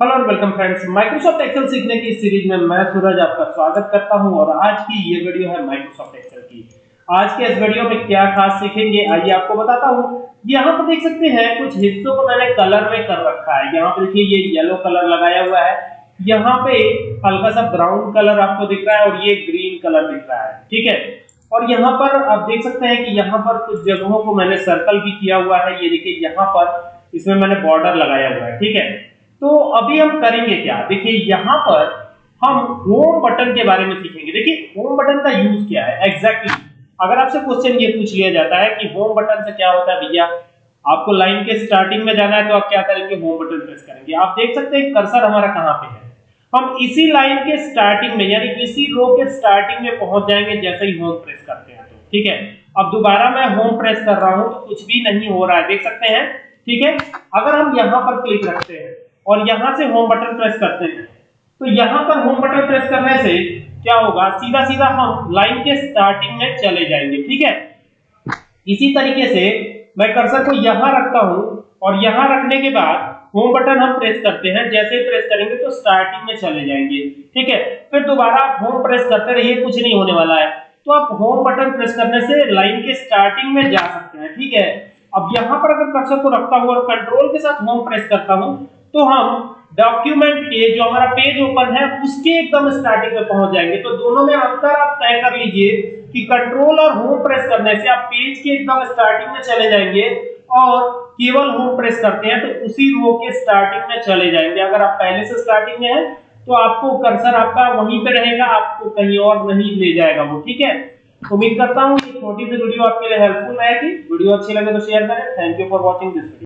Hello और welcome friends Microsoft Excel सीखने की सीरीज़ में मैं सूरज आपका स्वागत करता हूँ और आज की ये वीडियो है माइक्रोसॉफ्ट एक्सेल की। आज के इस वीडियो में क्या खास सीखेंगे, आइए आपको बताता हूँ। यहाँ पर देख सकते हैं, कुछ हिस्सों को मैंने कलर में कर रखा है। यहाँ पर देखिए, ये येलो कलर लगाया हुआ है। यहाँ पे हल्का सा ब्राउन कलर आपको दिख रहा है और ये ग्रीन कलर दिख रहा है। ठीक है? और यहाँ पर आप देख सकते हैं कि यहाँ पर कुछ जगहों को मैंने सर्कल भी किया हुआ है। ये देखिए, यहाँ पर इसमें मैंने बॉर्डर लगाया हुआ है। ठीक है? तो अभी हम करेंगे क्या? देखिए, यहाँ पर हम होम बटन के बारे में सीखेंगे। देखिए होम बटन का यूज़ क्या है? Exactly exactly. अगर आपसे क्वेश्चन ये पूछ लिया जाता है कि होम बटन से क्या होता है भैया? आपको लाइन के स्टार्टिंग में जाना है तो आप क्या करेंगे? होम बटन प्रेस करेंगे। आप देख सकते हैं कर्सर हमारा कहाँ पे है। हम इसी लाइन के स्टार्टिंग में, यानी इसी रो के स्टार्टिंग में पहुँच जाएँगे जैसे ही होम प्रेस करते हैं तो। ठीक है? अब दोबारा मैं होम प्रेस कर रहा हूँ तो कुछ भी नहीं हो रहा है। देख सकते हैं? ठीक है? अगर हम यहाँ पर क्लिक रखते हैं और यहाँ से होम बटन प्रेस करते हैं। तो यहाँ पर होम बटन प्रेस करने से क्या होगा? सीधा सीधा हम लाइन के स्टार्टिंग में चले जाएँगे, ठीक है? इसी तरीके से मैं कर्सर को यहाँ रखता हूँ और यहाँ रखने के बाद होम बटन हम प्रेस करते हैं। जैसे ही प्रेस करेंगे तो स्टार्टिंग में चले जाएँगे, ठीक है? फिर दोबारा आप होम प्रेस करते रहिए, कुछ नहीं होने वाला है। तो आप होम बटन प्रेस करने से लाइन के स्टार्टिंग में जा सकते हैं, ठीक है? अब यहाँ पर अगर कर्सर को रखता हूँ और कंट्रोल के साथ होम प्रेस करता हूँ तो हम डॉक्यूमेंट के जो हमारा पेज ओपन है, उसके एकदम स्टार्टिंग में पहुँच जाएँगे। तो दोनों में अंतर आप तय कर लीजिए कि कंट्रोल और होम प्रेस करने से आप पेज के एकदम स्टार्टिंग में चले जाएँगे और केवल होम प्रेस करते हैं तो उसी रो के स्टार्टिंग में चले जाएँगे। अगर आप पहले से स्टार्टिंग में हैं तो आपको कर्सर आपका वहीं पे रहेगा, आपको कहीं और नहीं ले जाएगा वो, ठीक है? उम्मीद करता हूँ छोटी सी वीडियो आपके लिए हेल्पफुल रहेगी वीडियो अच्छी लगे तो शेयर करें। Thank you for watching this